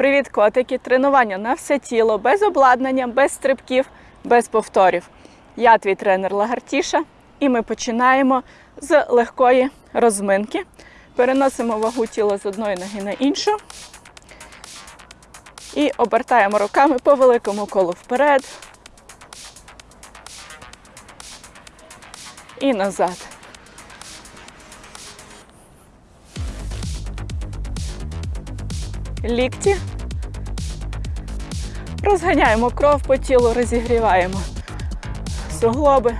Привіт, котики! Тренування на все тіло, без обладнання, без стрибків, без повторів. Я твій тренер Лагартіша, і ми починаємо з легкої розминки. Переносимо вагу тіла з одної ноги на іншу. І обертаємо руками по великому колу вперед. І назад. Лікті. Розганяємо кров по тілу, розігріваємо суглоби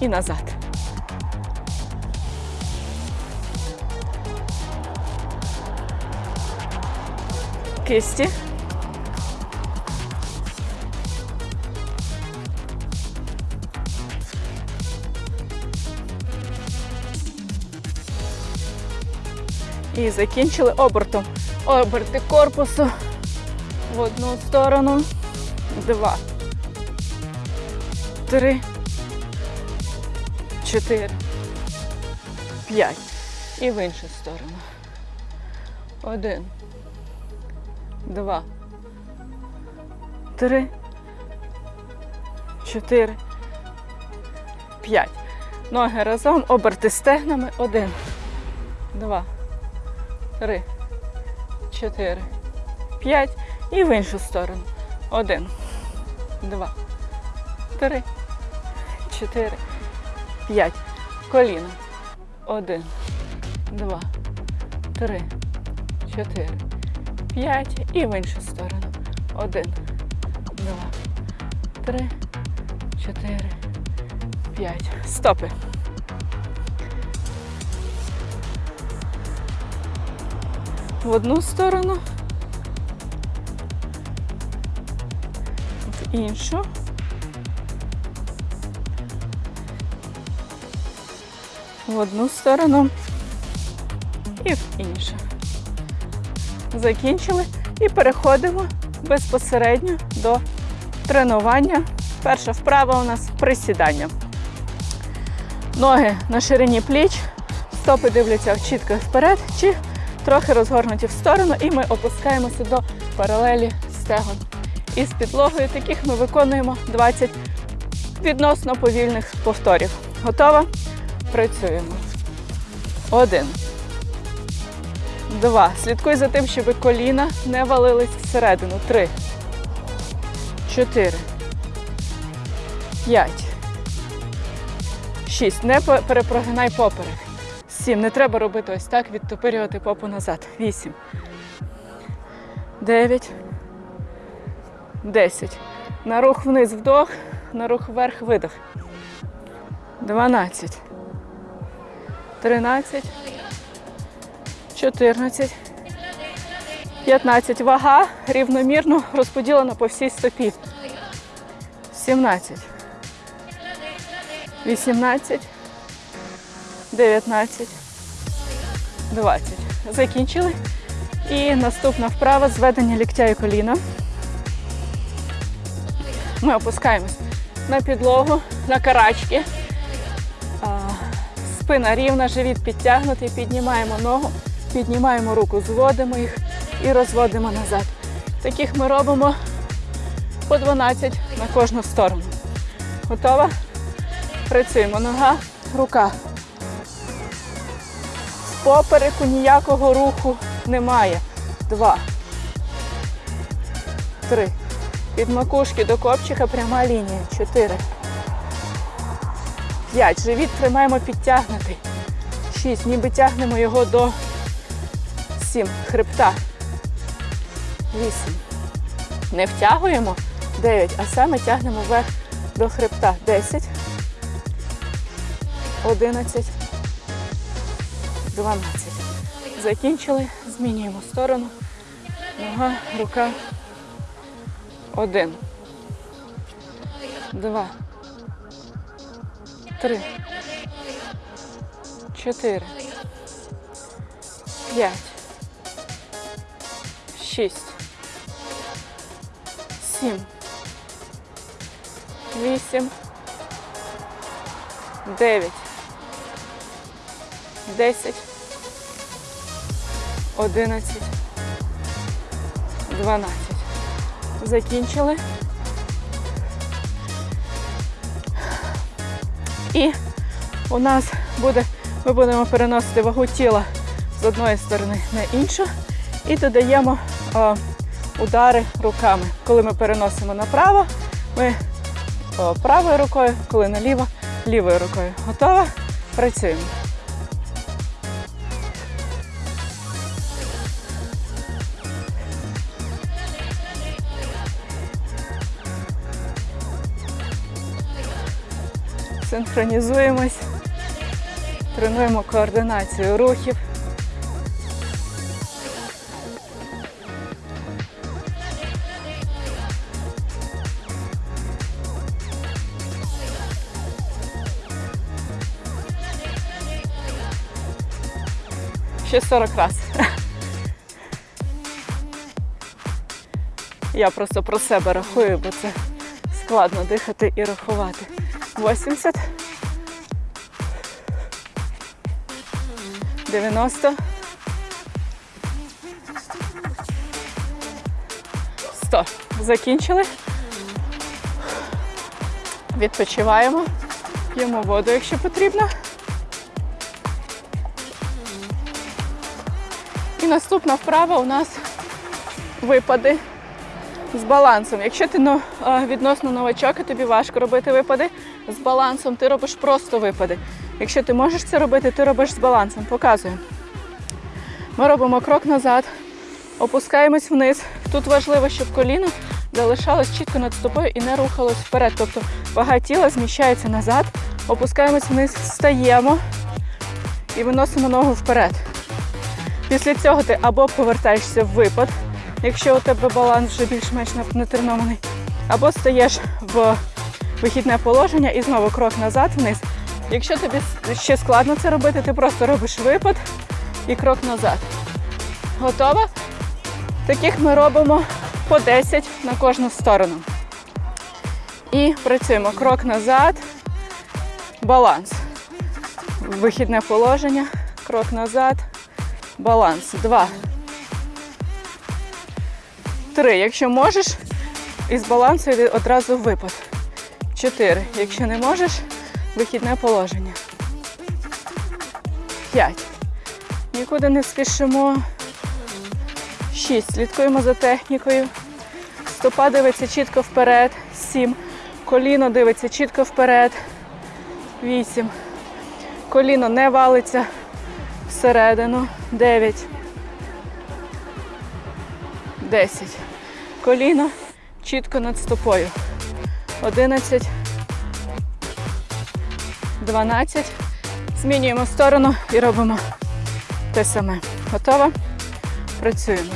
і назад. Кисті. І закінчили обертом. Оберти корпусу в одну сторону. Два. Три. Чотири. П'ять. І в іншу сторону. Один. Два. Три. Чотири. П'ять. Ноги разом. Оберти стегнами. Один. Два. Три. Чотири. П'ять. І в іншу сторону. Один. Два. Три. Чотири. П'ять. Коліна. Один. Два. Три. Чотири. П'ять. І в іншу сторону. Один. Два. Три. Чотири. П'ять. Стопи. В одну сторону. В іншу. В одну сторону і в іншу. Закінчили і переходимо безпосередньо до тренування. Перша вправа у нас присідання. Ноги на ширині пліч, стопи дивляться чітко вперед чи трохи розгорнуті в сторону, і ми опускаємося до паралелі стегон. І з підлогою таких ми виконуємо 20 відносно повільних повторів. Готова? Працюємо. Один. Два. Слідкуй за тим, щоб коліна не валились всередину. Три. Чотири. П'ять. Шість. Не перепрогинай поперек. Сім. Не треба робити ось так, відтопирювати попу назад. Вісім. Дев'ять. Десять. На рух вниз вдох, на рух вверх видох. Дванадцять. Тринадцять. 14, 15. Вага рівномірно розподілена по всій стопі. 17, 18, 19, 20. Закінчили. І наступна вправа зведення ліктя і коліна. Ми опускаємось на підлогу, на карачки. Спина рівна, живіт підтягнутий, піднімаємо ногу, піднімаємо руку, зводимо їх і розводимо назад. Таких ми робимо по 12 на кожну сторону. Готова? Працюємо. Нога, рука. Попереку ніякого руху немає. Два. Три. Від макушки до копчика пряма лінія. Чотири. П'ять. Живіт тримаємо підтягнутий. Шість. Ніби тягнемо його до сім. Хребта. Вісім. Не втягуємо. Дев'ять. А саме тягнемо вверх до хребта. Десять. Одинадцять. Дванадцять. Закінчили. Змінюємо сторону. Нога, рука. Один. Два. Три. Чотири. П'ять. Шість. Сім. Вісім. Дев'ять. Десять. Одинадцять. 12. Закінчили. І у нас буде, ми будемо переносити вагу тіла з одної сторони на іншу і додаємо е, удари руками. Коли ми переносимо направо, ми о, правою рукою, коли наліво, лівою рукою. Готова? Працюємо. Синхронізуємось, тренуємо координацію рухів. Ще 40 раз. Я просто про себе рахую, бо це складно дихати і рахувати. 80. 90. 100. Закінчили. Відпочиваємо. П'ємо воду, якщо потрібно. І наступна вправа у нас випади з балансом. Якщо ти ну, відносно новачок і тобі важко робити випади з балансом, ти робиш просто випади. Якщо ти можеш це робити, ти робиш з балансом. Показуємо. Ми робимо крок назад, опускаємось вниз. Тут важливо, щоб коліно залишалось чітко над стопою і не рухалось вперед. Тобто вага тіла зміщається назад, опускаємось вниз, встаємо і виносимо ногу вперед. Після цього ти або повертаєшся в випад, якщо у тебе баланс вже більш-менш натренований, або стаєш в вихідне положення і знову крок назад вниз. Якщо тобі ще складно це робити, ти просто робиш випад і крок назад. Готова? Таких ми робимо по 10 на кожну сторону. І працюємо крок назад, баланс. Вихідне положення, крок назад, баланс. Два. Три. Якщо можеш, із балансу йди одразу випад. Чотири. Якщо не можеш, вихідне положення. П'ять. Нікуди не спішимо. Шість. Слідкуємо за технікою. Стопа дивиться чітко вперед. Сім. Коліно дивиться чітко вперед. Вісім. Коліно не валиться всередину. Дев'ять. Десять. Коліно чітко над стопою. Одинадцять. 12. Змінюємо сторону і робимо те саме. Готова? Працюємо.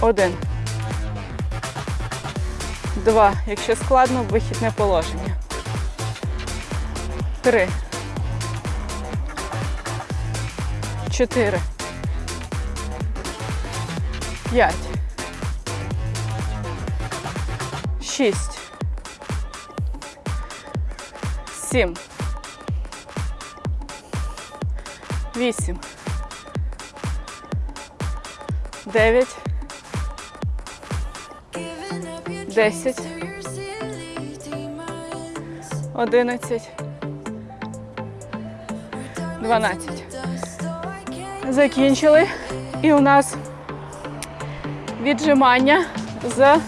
Один. Два. Якщо складно, вихідне положення. Три. Чотири. П'ять. Шість. Сім. Вісім. Дев'ять. Десять. Одинадцять. Дванадцять. Закінчили. І у нас віджимання з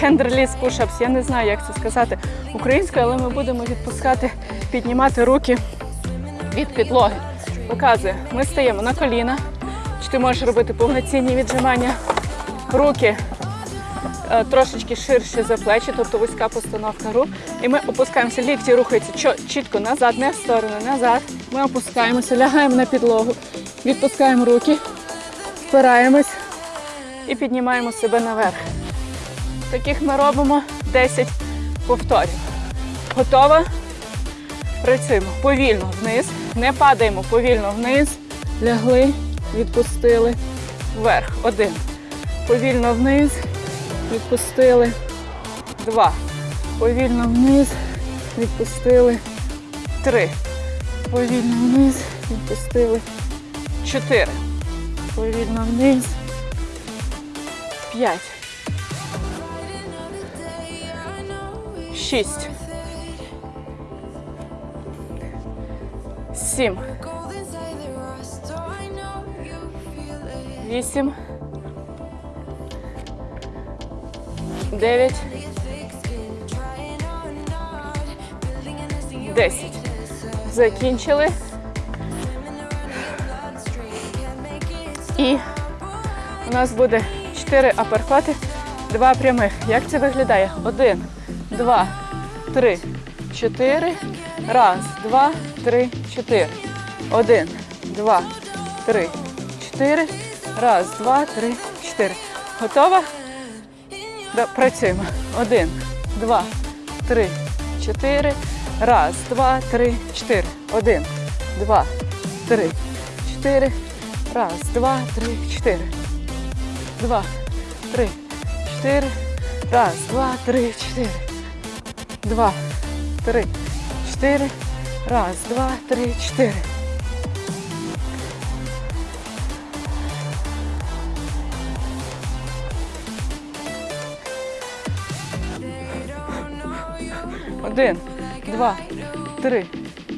хендреліс пушапс. Я не знаю, як це сказати українською, але ми будемо відпускати, піднімати руки від підлоги. Показує, ми стаємо на коліна. Чи ти можеш робити повноцінні віджимання? Руки е, трошечки ширше за плечі, тобто вузька постановка рук. І ми опускаємося, лікті рухаються чітко назад, не в сторону, назад. Ми опускаємося, лягаємо на підлогу, відпускаємо руки, впираємось і піднімаємо себе наверх. Таких ми робимо 10 повторів. Готова? Працюємо повільно вниз. Не падаємо повільно вниз. Лягли, відпустили. Вверх. Один. Повільно вниз. Відпустили. Два. Повільно вниз. Відпустили. Три. Повільно вниз. Відпустили. Чотири. Повільно вниз. П'ять. Шість. Сім. Вісім. Дев'ять. Десять. Закінчили. І у нас буде 4 аперкоти, 2 прямих. Як це виглядає? Один, два, три, чотири. Раз, два, три, чотири. Один, два, три, чотири. Раз, два, три, чотири. Готова? Працюємо. Один, два, три, чотири. Раз, два, три, чотири. Один, два, три, чотири. Раз, два, три, чотири. Два, три, чотири. Раз, два, три, чотири. Два, три, чотири. Раз, два, три, чотири. Один, два, три,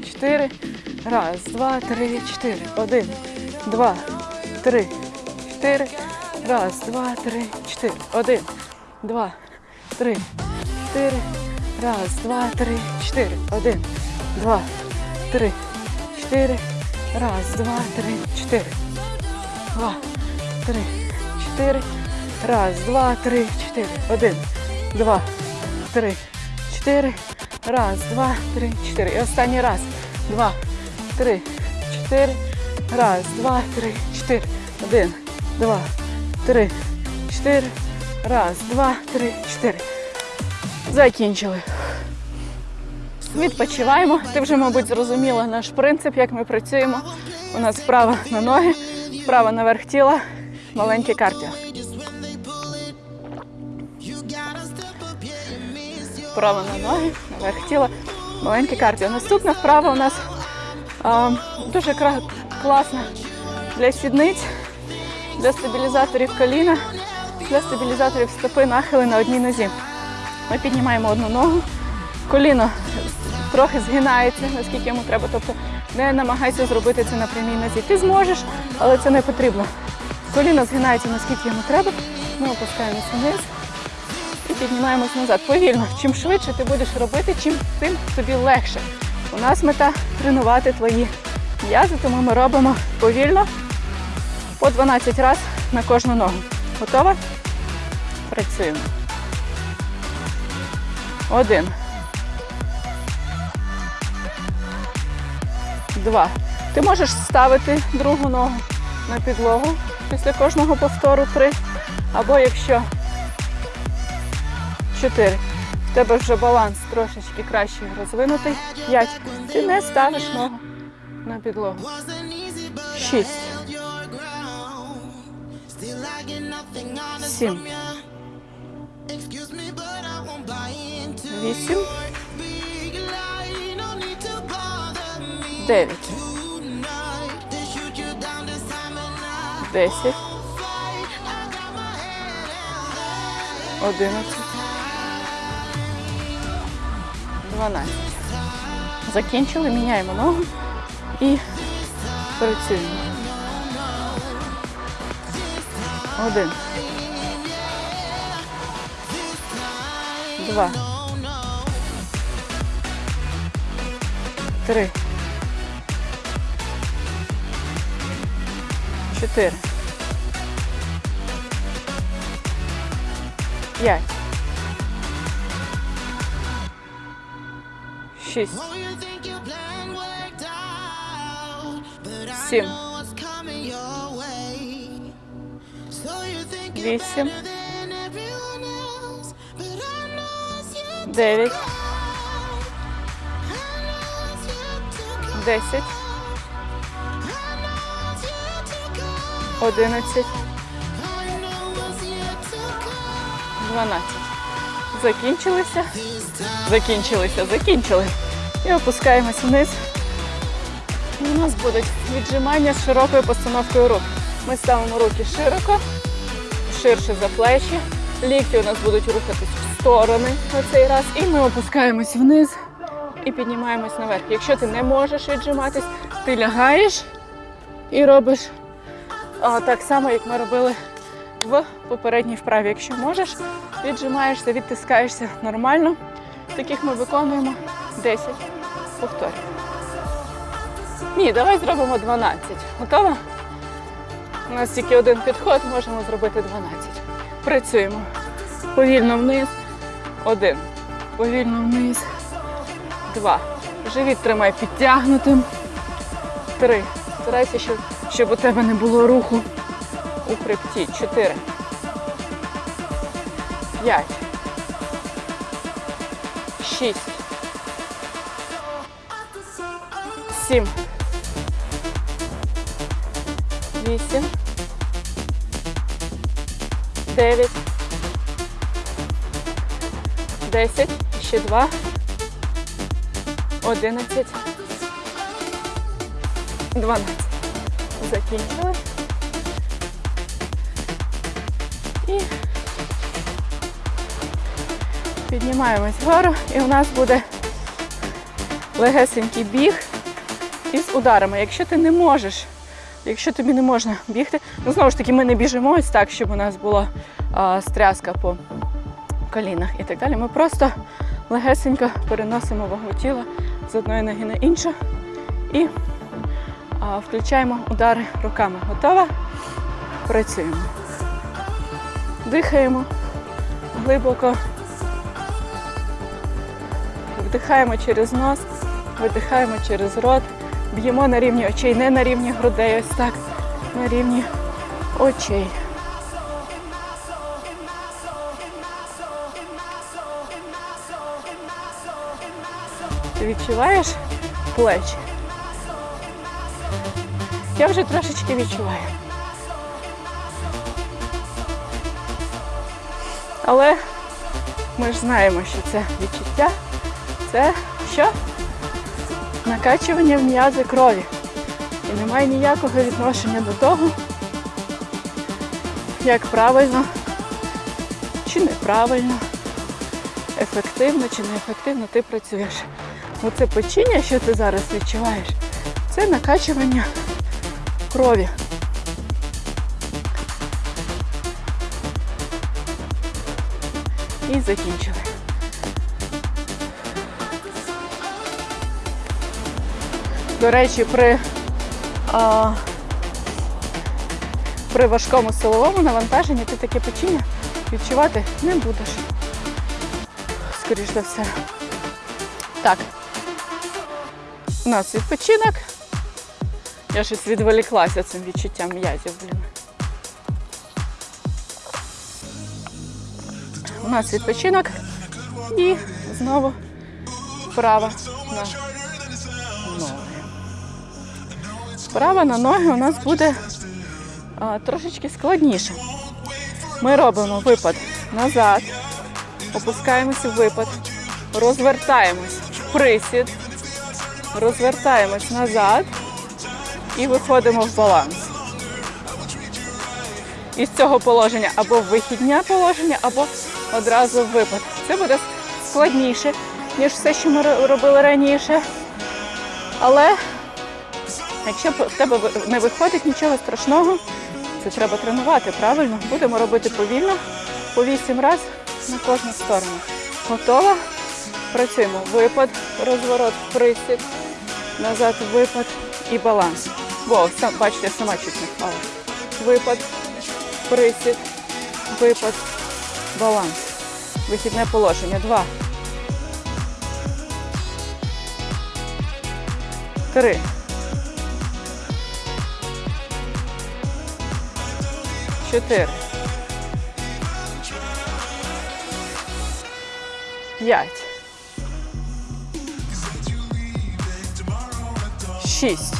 чотири. Раз, два, три, чотири. Один, два, три, чотири. Раз, два, три, чотири. Один, два, три, чотири. Раз, два, три, чотири. Один, два, три, чотири. Раз, два, три, чотири. Два, три, чотири. Раз, два, три, чотири. Один, два, три, чотири. Раз, два, три, чотири. І останній раз. Два, три, чотири. Раз, два, три, чотири. Один, два, три, чотири. Раз, два, три, чотири. Закінчили. Відпочиваємо. Ти вже, мабуть, зрозуміла наш принцип, як ми працюємо. У нас вправа на ноги, вправа наверх тіла, маленьке кардіо. Вправа на ноги, наверх тіла, маленьке кардіо. Наступна вправа у нас а, дуже класна для сідниць, для стабілізаторів коліна, для стабілізаторів стопи нахили на одній нозі. Ми піднімаємо одну ногу, коліно трохи згинається, наскільки йому треба. Тобто не намагайся зробити це на прямій нозі. Ти зможеш, але це не потрібно. Коліно згинається, наскільки йому треба. Ми опускаємося вниз і піднімаємось назад. Повільно. Чим швидше ти будеш робити, чим тим тобі легше. У нас мета тренувати твої м'язи, тому ми робимо повільно по 12 разів на кожну ногу. Готова? Працюємо. Один. Два. Ти можеш ставити другу ногу на підлогу після кожного повтору. Три. Або якщо чотири. В тебе вже баланс трошечки краще розвинутий. П'ять. Ти не ставиш ногу на підлогу. Шість. Сім. Вісім. Дев'ять. Десять. Одинадцять. Дванадцять. Закінчили, міняємо ногу і працюємо. Один. Два. Три. Чотири. П'ять. Шість. Сім. Вісім. Дев'ять. Десять. Одинадцять. Дванадцять. Закінчилися. Закінчилися, закінчили. І опускаємось вниз. У нас будуть віджимання з широкою постановкою рук. Ми ставимо руки широко, ширше за плечі. Лікті у нас будуть рухатись в сторони на цей раз. І ми опускаємось вниз і піднімаємось наверх. Якщо ти не можеш віджиматись, ти лягаєш і робиш а, так само, як ми робили в попередній вправі. Якщо можеш, віджимаєшся, відтискаєшся нормально. Таких ми виконуємо 10 повторів. Ні, давай зробимо 12. Готова? У нас тільки один підход, можемо зробити 12. Працюємо. Повільно вниз. Один. Повільно вниз. Два. Живіт тримай підтягнутим. Три. Старайся, щоб, щоб у тебе не було руху у хребті. Чотири. П'ять. Шість. Сім. Вісім. Дев'ять. Десять. Ще два. Одинадцять. Дванадцять. Закінчили. І піднімаємось вгору, і у нас буде легесенький біг із ударами. Якщо ти не можеш, якщо тобі не можна бігти, ну знову ж таки, ми не біжимо ось так, щоб у нас була а, стряска по колінах і так далі. Ми просто легесенько переносимо вагу тіла з одної ноги на іншу і включаємо удари руками. Готова? Працюємо. Дихаємо глибоко. Вдихаємо через нос, видихаємо через рот. Б'ємо на рівні очей, не на рівні грудей, ось так, на рівні очей. Відчуваєш плечі? Я вже трошечки відчуваю. Але ми ж знаємо, що це відчуття, це що? Накачування в м'язи крові. І немає ніякого відношення до того, як правильно чи неправильно, ефективно чи неефективно ти працюєш. Оце печіння, що ти зараз відчуваєш, це накачування крові. І закінчили. До речі, при, а, при важкому силовому навантаженні ти таке печіння відчувати не будеш. Скоріш за все. Так. У нас відпочинок. Я щось відволіклася цим відчуттям м'язів, блін. У нас відпочинок і знову вправа на ноги. Вправа на ноги у нас буде а, трошечки складніше. Ми робимо випад назад, опускаємося в випад, розвертаємось присід, розвертаємось назад і виходимо в баланс. Із цього положення або в вихідне положення, або одразу випад. Це буде складніше, ніж все, що ми робили раніше. Але якщо в тебе не виходить нічого страшного, це треба тренувати, правильно? Будемо робити повільно, по 8 разів на кожну сторону. Готова? Працюємо. Випад, розворот, присід, назад, випад і баланс. Во, сам, бачите, сама чуть не впала. Випад, присід, випад, баланс. Вихідне положення. Два. Три. Чотири. П'ять. Шість.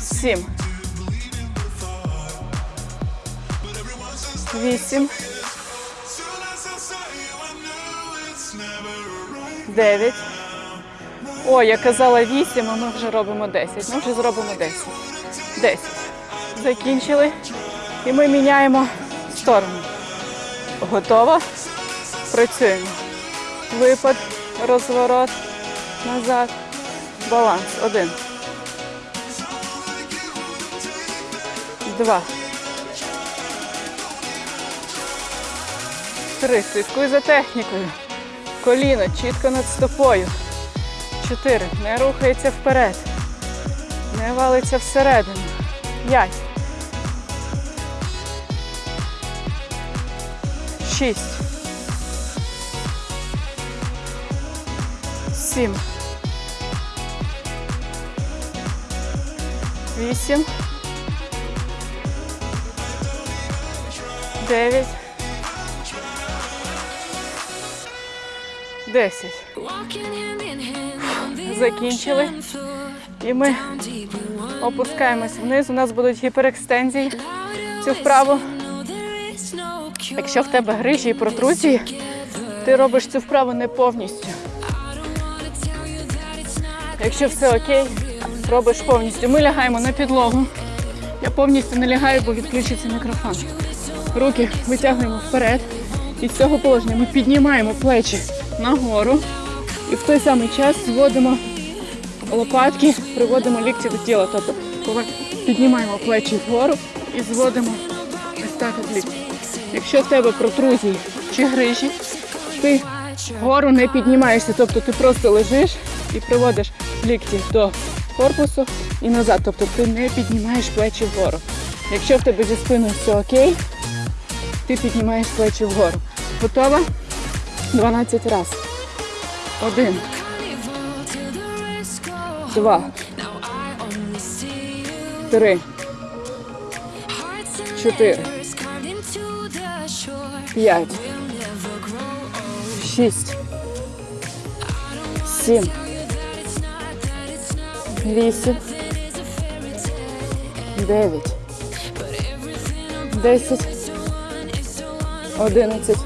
Сім. Вісім. Дев'ять. О, я казала 8, а ми вже робимо 10. Ну, вже зробимо 10. 10. Закінчили. І ми міняємо сторону. Готово? Працюємо. Випад, розворот, назад, баланс. Один. Два. Три. Слідкуй за технікою. Коліно чітко над стопою. Чотири. Не рухається вперед. Не валиться всередину. П'ять. Шість. Сім. Вісім. Дев'ять. Десять. Закінчили. І ми опускаємось вниз. У нас будуть гіперекстензії. Цю вправу. Якщо в тебе грижі і протрузії, ти робиш цю вправу не повністю. Якщо все окей, робиш повністю. Ми лягаємо на підлогу. Я повністю не лягаю, бо відключиться мікрофон. Руки витягуємо вперед. І з цього положення ми піднімаємо плечі нагору. І в той самий час зводимо лопатки, приводимо лікті до тіла. Тобто піднімаємо плечі вгору і зводимо ось лікті. Якщо в тебе протрузії чи грижі, ти вгору не піднімаєшся, тобто ти просто лежиш і приводиш лікті до корпусу і назад. Тобто ти не піднімаєш плечі вгору. Якщо в тебе зі спиною все окей, ти піднімаєш плечі вгору. Готова? 12 разів. Один, два, три, чотири, п'ять, шість, сім, вісім, дев'ять, десять, одинадцять,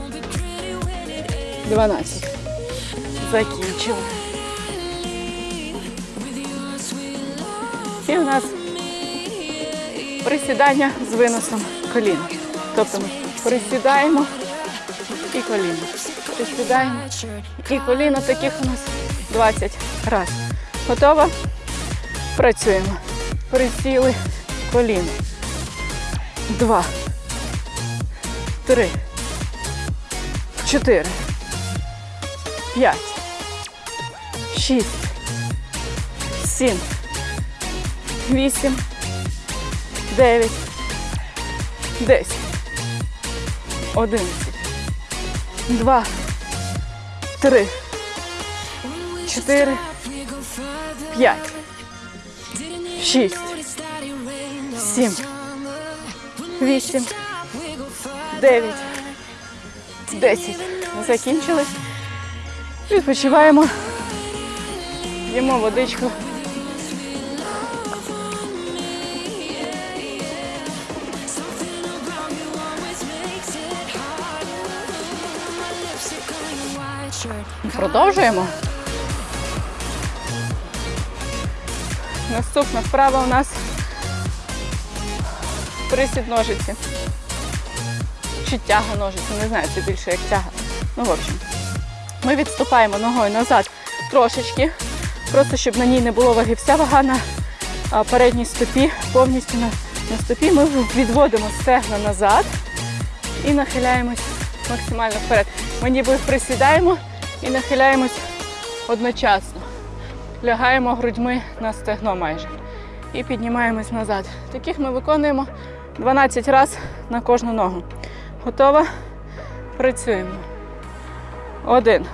дванадцять. Закінчили. І у нас присідання з виносом коліна. Тобто ми присідаємо і коліно. Присідаємо і коліно. Таких у нас 20 разів. Готово? Працюємо. Присіли коліно. Два. Три. Чотири. П'ять. Шість. Сім. Вісім. Дев'ять. Десять. Одинадцять. Два. Три. Чотири. П'ять. Шість. Сім. Вісім. Дев'ять. Десять. Закінчили. Відпочиваємо. Їмо водичку. Продовжуємо. Наступна вправа у нас присід ножиці. Чи тяга ножиці, не знаю, це більше як тяга. Ну, в общем, ми відступаємо ногою назад трошечки, просто щоб на ній не було ваги. Вся вага на передній стопі, повністю на, на стопі. Ми відводимо стегна назад і нахиляємось максимально вперед. Ми ніби присідаємо і нахиляємось одночасно. Лягаємо грудьми на стегно майже. І піднімаємось назад. Таких ми виконуємо 12 разів на кожну ногу. Готова? Працюємо. Один.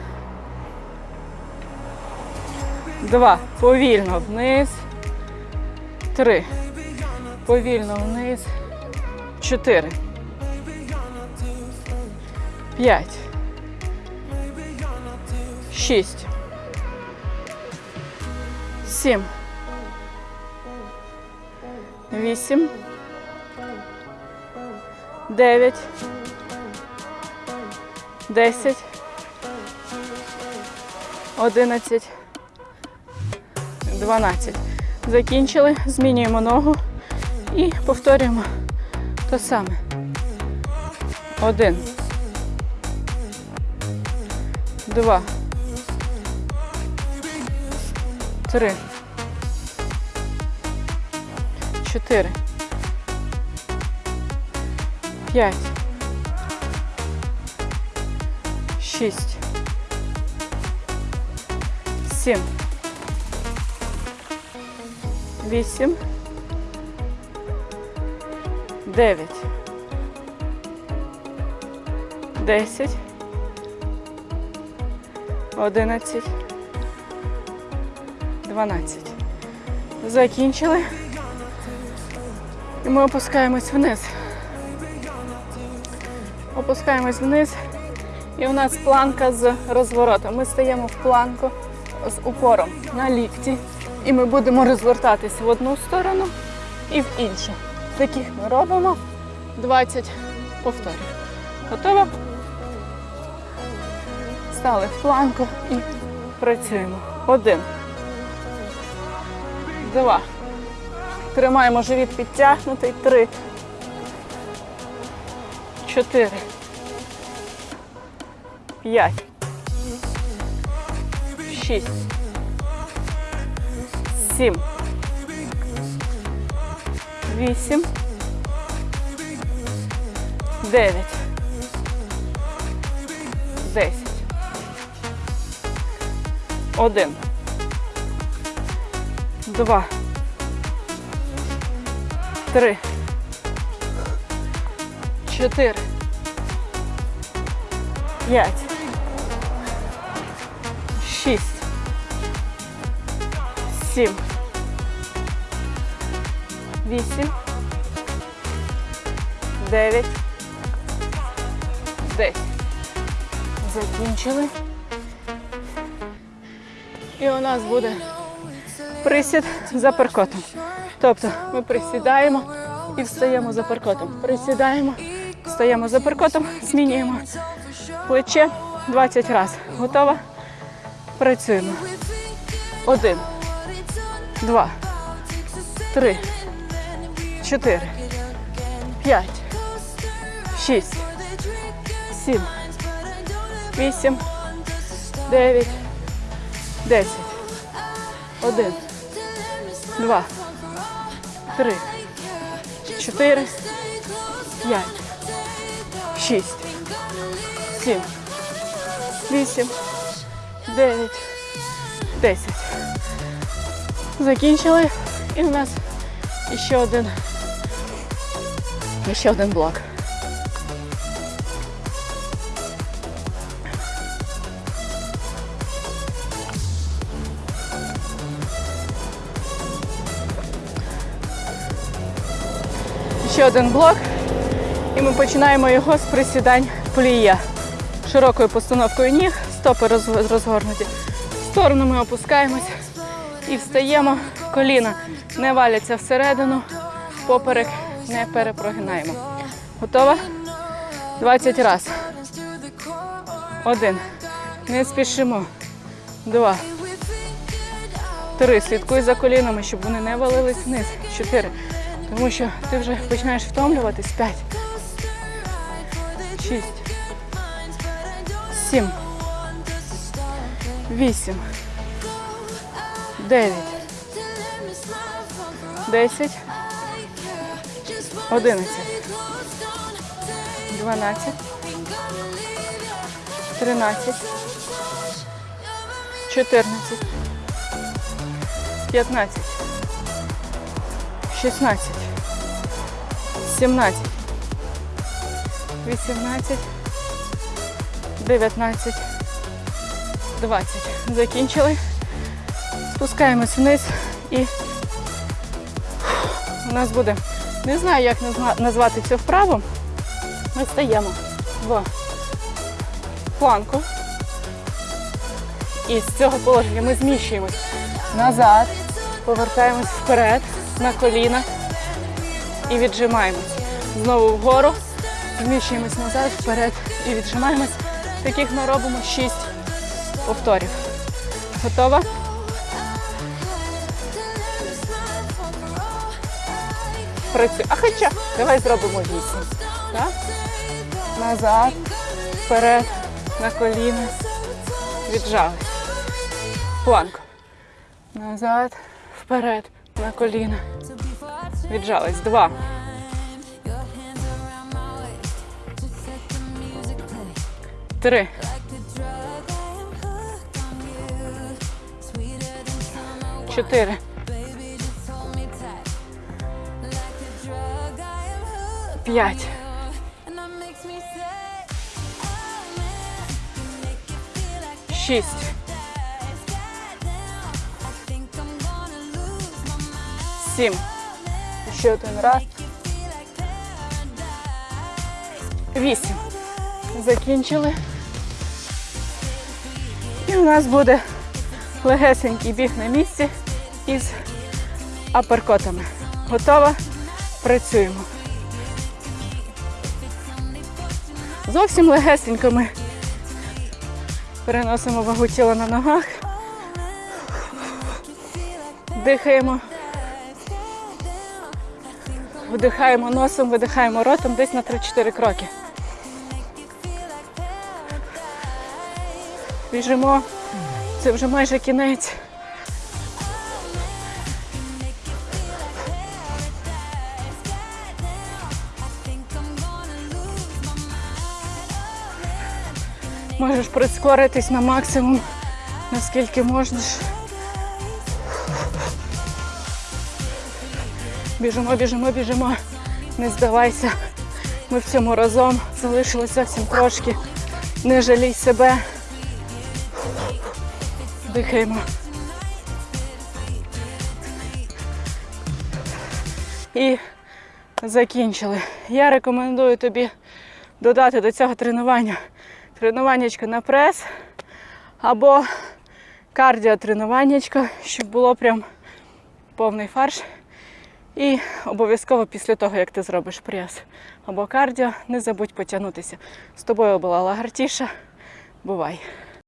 Два. Повільно вниз. Три. Повільно вниз. Чотири. П'ять. Шість. Сім. Вісім. Дев'ять. Десять. Одинадцять. 12. Закінчили, змінюємо ногу і повторюємо те саме. Один. Два. Три. Чотири. П'ять. Шість. Сім. Вісім. Дев'ять. Десять. Одинадцять. Дванадцять. Закінчили. І ми опускаємось вниз. Опускаємось вниз. І у нас планка з розворотом. Ми стаємо в планку з упором на лікті. І ми будемо розвертатись в одну сторону і в іншу. Таких ми робимо 20 повторів. Готово? Стали в планку і працюємо. Один. Два. Тримаємо живіт підтягнутий. Три. Чотири. П'ять. Шість. Сім. Вісім. Дев'ять. Десять. Один. Два. Три. Чотири. П'ять. Шість. Сім. Вісім. Дев'ять. Десять. Закінчили. І у нас буде присід за перкотом. Тобто ми присідаємо і встаємо за перкотом. Присідаємо, встаємо за перкотом, змінюємо плече 20 разів. Готова? Працюємо. Один, два, три, чотири, п'ять, шість, сім, вісім, дев'ять, десять. Один, два, три, чотири, п'ять, шість, сім, вісім, дев'ять, десять. Закінчили. І у нас ще один, ще один блок. Ще один блок. І ми починаємо його з присідань плія. Широкою постановкою ніг, стопи розгорнуті. В сторону ми опускаємось і встаємо. Коліна не валяться всередину, поперек не перепрогинаємо. Готова? 20 разів. Один. Не спішимо. Два. Три. Слідкуй за колінами, щоб вони не валились вниз. Чотири. Тому що ти вже починаєш втомлюватись. П'ять. Шість. Сім. Вісім. Дев'ять. Десять. Одинадцять. Дванадцять. Тринадцять. Чотирнадцять. П'ятнадцять. 16, 17, 18, 19, 20. Закінчили. Спускаємось вниз і у нас буде, не знаю, як назвати цю вправу. Ми стаємо в планку. І з цього положення ми зміщуємось назад, повертаємось вперед на коліна і віджимаємось. Знову вгору, зміщуємось назад, вперед і віджимаємось. Таких ми робимо 6 повторів. Готова? Працюй. А хоча давай зробимо 8. Так? Назад, вперед, на коліна. Віджали. Планк. Назад, вперед на коліна. Віджались. Два. Три. Чотири. П'ять. Шість. Сім. Ще один раз. Вісім. Закінчили. І у нас буде легесенький біг на місці із аперкотами. Готова? Працюємо. Зовсім легесенько ми переносимо вагу тіла на ногах. Дихаємо. Вдихаємо носом, видихаємо ротом десь на 3-4 кроки. Біжимо. Це вже майже кінець. Можеш прискоритись на максимум, наскільки можеш. Біжимо, біжимо, біжимо. Не здавайся. Ми в цьому разом залишилося зовсім трошки. Не жалій себе. Дихаємо. І закінчили. Я рекомендую тобі додати до цього тренування тренуваннячко на прес або кардіотренуваннячко, щоб було прям повний фарш. І обов'язково після того, як ти зробиш прес або кардіо, не забудь потягнутися. З тобою була Лагартіша. Бувай!